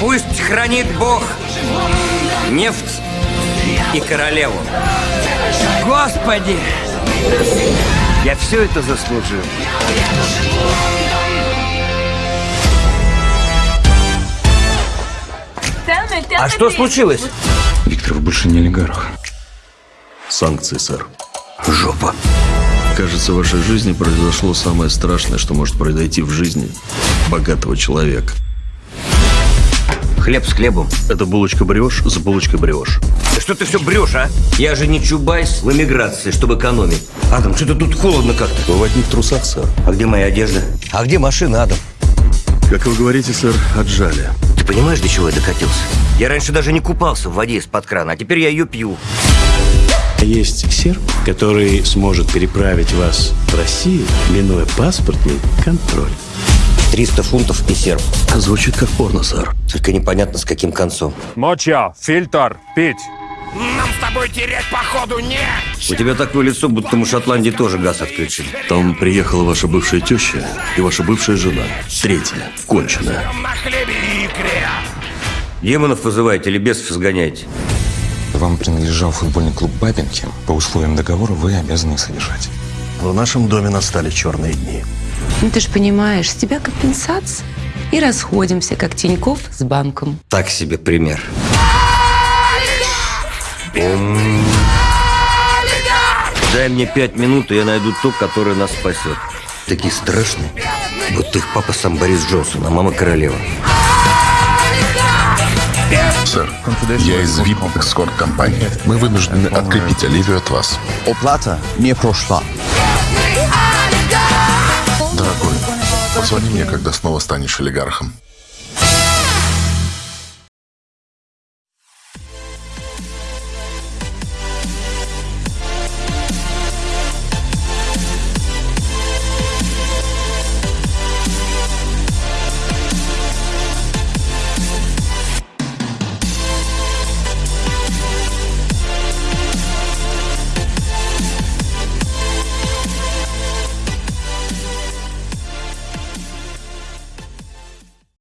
Пусть хранит Бог нефть и королеву. Господи! Я все это заслужил. А что случилось? Виктор, больше не олигарх. Санкции, сэр. Жопа. Кажется, в вашей жизни произошло самое страшное, что может произойти в жизни богатого человека. Хлеб с хлебом. Это булочка брешь, с булочкой брешь. Да что ты все брешь, а? Я же не Чубайс в эмиграции, чтобы экономить. Адам, что-то тут холодно как-то. Вы в одних трусах, сэр. А где моя одежда? А где машина, Адам? Как вы говорите, сэр, отжали. Ты понимаешь, до чего я докатился? Я раньше даже не купался в воде из-под крана, а теперь я ее пью. Есть серб, который сможет переправить вас в Россию, минуя паспортный контроль. 300 фунтов и. Звучит как порно, сэр. Только непонятно, с каким концом. Моча, фильтр, пить. У тебя такое лицо, будто мы в Шотландии тоже газ отключили. Там приехала ваша бывшая теща и ваша бывшая жена. Третья, конченая. Демонов вызываете или бесов изгоняете? Вам принадлежал футбольный клуб Бабинки. По условиям договора вы обязаны их содержать. В нашем доме настали черные дни. Ну, ты же понимаешь, с тебя компенсация. И расходимся, как Тиньков с банком. Так себе пример. Дай мне пять минут, и я найду то, которое нас спасет. Такие страшные. Вот их папа сам Борис Джонсон, а мама королева. Сэр, я из VIP эскорт-компании. Мы вынуждены открепить Оливию от вас. Оплата не прошла. Позвони мне, когда снова станешь олигархом.